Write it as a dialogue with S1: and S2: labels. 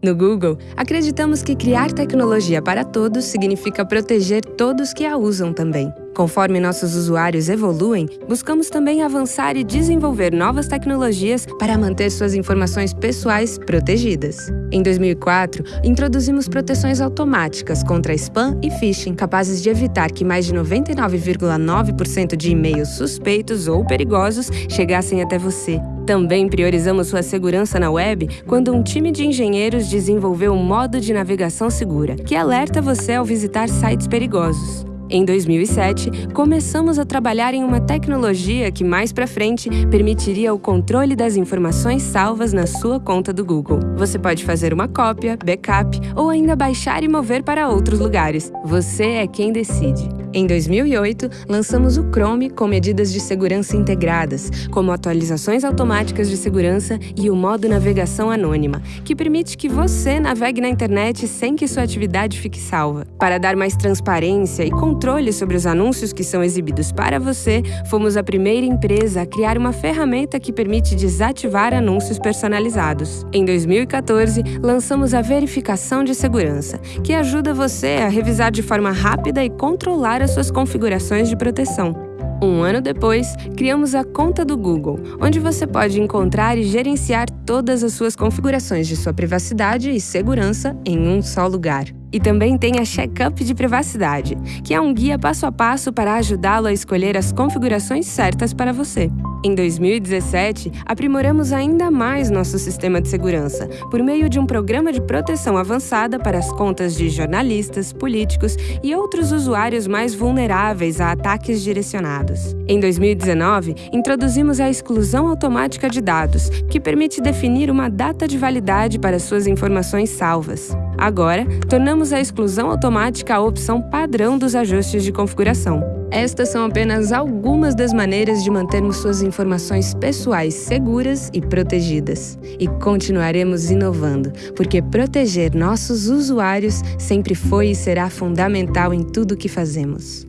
S1: No Google, acreditamos que criar tecnologia para todos significa proteger todos que a usam também. Conforme nossos usuários evoluem, buscamos também avançar e desenvolver novas tecnologias para manter suas informações pessoais protegidas. Em 2004, introduzimos proteções automáticas contra spam e phishing, capazes de evitar que mais de 99,9% de e-mails suspeitos ou perigosos chegassem até você. Também priorizamos sua segurança na web quando um time de engenheiros desenvolveu um modo de navegação segura, que alerta você ao visitar sites perigosos. Em 2007, começamos a trabalhar em uma tecnologia que mais para frente permitiria o controle das informações salvas na sua conta do Google. Você pode fazer uma cópia, backup ou ainda baixar e mover para outros lugares. Você é quem decide. Em 2008, lançamos o Chrome com medidas de segurança integradas, como atualizações automáticas de segurança e o modo navegação anônima, que permite que você navegue na internet sem que sua atividade fique salva. Para dar mais transparência e controle sobre os anúncios que são exibidos para você, fomos a primeira empresa a criar uma ferramenta que permite desativar anúncios personalizados. Em 2014, lançamos a verificação de segurança, que ajuda você a revisar de forma rápida e controlar as suas configurações de proteção. Um ano depois, criamos a conta do Google, onde você pode encontrar e gerenciar todas as suas configurações de sua privacidade e segurança em um só lugar. E também tem a Checkup de Privacidade, que é um guia passo a passo para ajudá-lo a escolher as configurações certas para você. Em 2017, aprimoramos ainda mais nosso sistema de segurança por meio de um programa de proteção avançada para as contas de jornalistas, políticos e outros usuários mais vulneráveis a ataques direcionados. Em 2019, introduzimos a exclusão automática de dados, que permite definir uma data de validade para suas informações salvas. Agora, tornamos a exclusão automática a opção padrão dos ajustes de configuração. Estas são apenas algumas das maneiras de mantermos suas informações pessoais seguras e protegidas. E continuaremos inovando, porque proteger nossos usuários sempre foi e será fundamental em tudo o que fazemos.